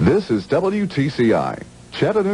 This is WTCI, Chattanooga.